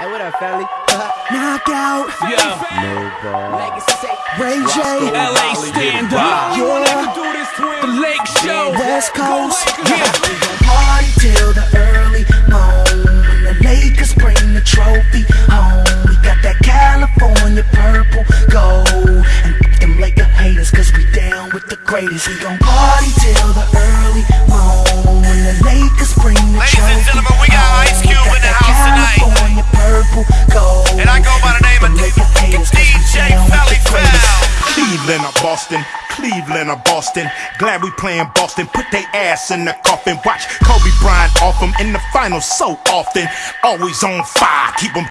Hey, what up, family? Uh-huh. Knockout. Yeah. No ball. Legacy say. Ray J. LA stand up. Yeah. The Lake Show. West Coast. Yeah. We gon' party till the early morn. When the Lakers bring the trophy home. We got that California purple gold. And them Laker haters, cause we down with the greatest. We gon' party till the early Cleveland or Boston, Cleveland or Boston. Glad we playing Boston. Put they ass in the coffin. Watch Kobe Bryant off off 'em in the finals so often. Always on fire. Keep 'em